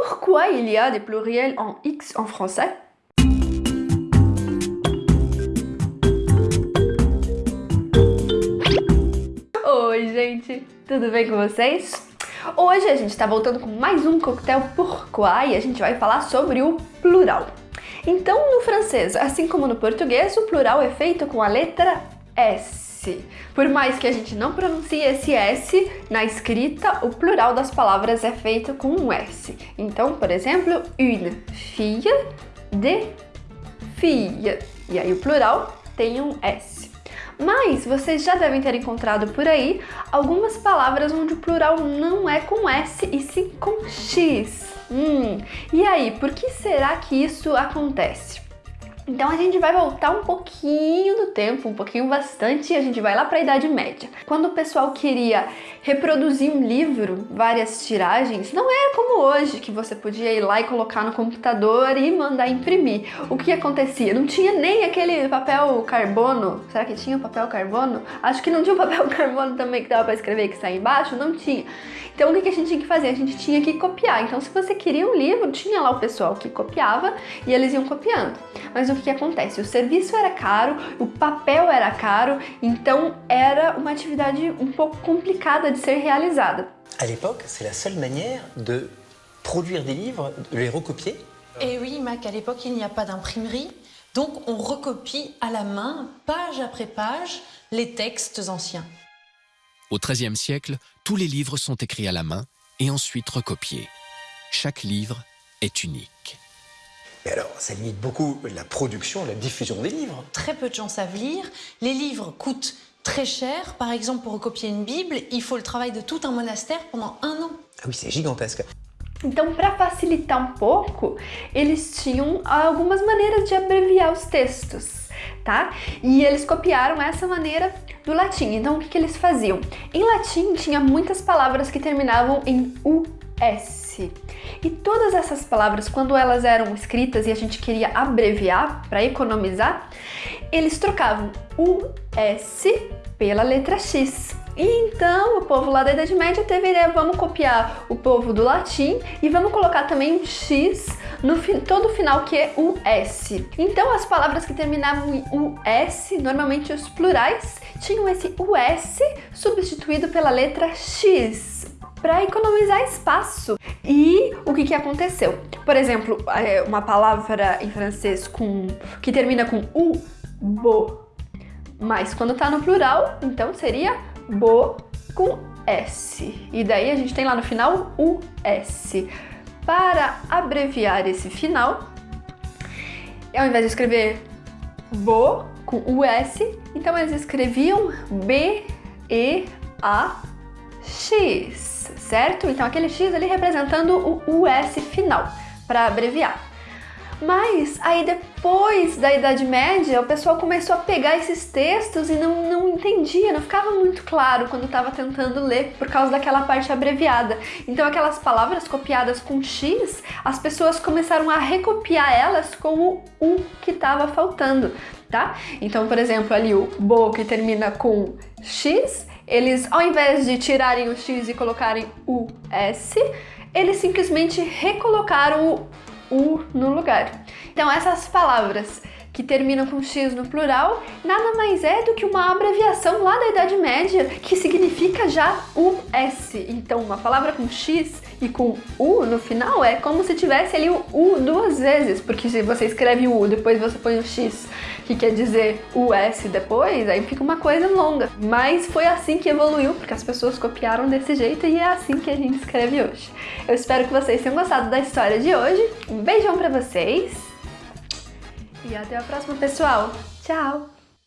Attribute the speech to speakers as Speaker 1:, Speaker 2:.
Speaker 1: Pourquoi il y a des pluriels en X en français Oi, gente! Tudo bem com vocês? Hoje a gente está voltando com mais um coquetel Pourquoi e a gente vai falar sobre o plural. Então, no francês, assim como no português, o plural é feito com a letra S. Por mais que a gente não pronuncie esse S, na escrita o plural das palavras é feito com um S. Então, por exemplo, une fille, de fille. E aí o plural tem um S. Mas vocês já devem ter encontrado por aí algumas palavras onde o plural não é com S e sim com X. Hum, e aí, por que será que isso acontece? Então a gente vai voltar um pouquinho no tempo, um pouquinho bastante, e a gente vai lá para a Idade Média. Quando o pessoal queria reproduzir um livro, várias tiragens, não era como hoje, que você podia ir lá e colocar no computador e mandar imprimir. O que acontecia? Não tinha nem aquele papel carbono. Será que tinha papel carbono? Acho que não tinha papel carbono também que dava para escrever que está embaixo, não tinha. Então o que a gente tinha que fazer? A gente tinha que copiar. Então se você queria um livro, tinha lá o pessoal que copiava e eles iam copiando. Mas o que acontece? O serviço era caro, o papel era caro, então era uma atividade um pouco complicada de ser realizada.
Speaker 2: À l'époque, c'est la seule manière de produire des livres, de les recopier.
Speaker 3: Et eh oui, Mac, à l'époque, il n'y a pas d'imprimerie, donc on recopie à la main, page après page, les textes anciens.
Speaker 4: Au XIIIe siècle, tous les livres sont écrits à la main et ensuite recopiés. Chaque livre est unique.
Speaker 2: Et alors, ça limite beaucoup la production, la diffusion des livres.
Speaker 3: Très peu de gens savent lire. Les livres coûtent très cher. Par exemple, pour recopier une Bible, il faut le travail de tout un monastère pendant un an.
Speaker 2: Ah oui, c'est gigantesque.
Speaker 1: Então, para facilitar um pouco, eles tinham algumas maneiras de abreviar os textos, tá? E eles copiaram essa maneira do latim. Então, o que, que eles faziam? Em latim, tinha muitas palavras que terminavam em US. E todas essas palavras, quando elas eram escritas e a gente queria abreviar para economizar, eles trocavam o S pela letra X. Então, o povo lá da Idade Média teve a ideia, vamos copiar o povo do latim e vamos colocar também um X no todo final que é o S. Então, as palavras que terminavam em US, normalmente os plurais, tinham esse US substituído pela letra X para economizar espaço. E o que, que aconteceu? Por exemplo, é, uma palavra em francês com, que termina com u, bo, mas quando tá no plural, então seria bo com S. E daí a gente tem lá no final o S. Para abreviar esse final, ao invés de escrever bo com US, então eles escreviam B, E, A, X, certo? Então aquele X ali representando o US final, para abreviar. Mas aí depois da Idade Média, o pessoal começou a pegar esses textos e não, não entendia, não ficava muito claro quando estava tentando ler por causa daquela parte abreviada. Então aquelas palavras copiadas com X, as pessoas começaram a recopiar elas com o U que estava faltando, tá? Então, por exemplo, ali o Bo que termina com X, eles ao invés de tirarem o X e colocarem o S, eles simplesmente recolocaram o U no lugar. Então essas palavras que terminam com X no plural, nada mais é do que uma abreviação lá da Idade Média que significa já US. Então uma palavra com X e com U no final é como se tivesse ali o U duas vezes, porque se você escreve o U, depois você põe o X, que quer dizer US depois, aí fica uma coisa longa. Mas foi assim que evoluiu, porque as pessoas copiaram desse jeito e é assim que a gente escreve hoje. Eu espero que vocês tenham gostado da história de hoje. Um beijão pra vocês! E até a próxima, pessoal. Tchau!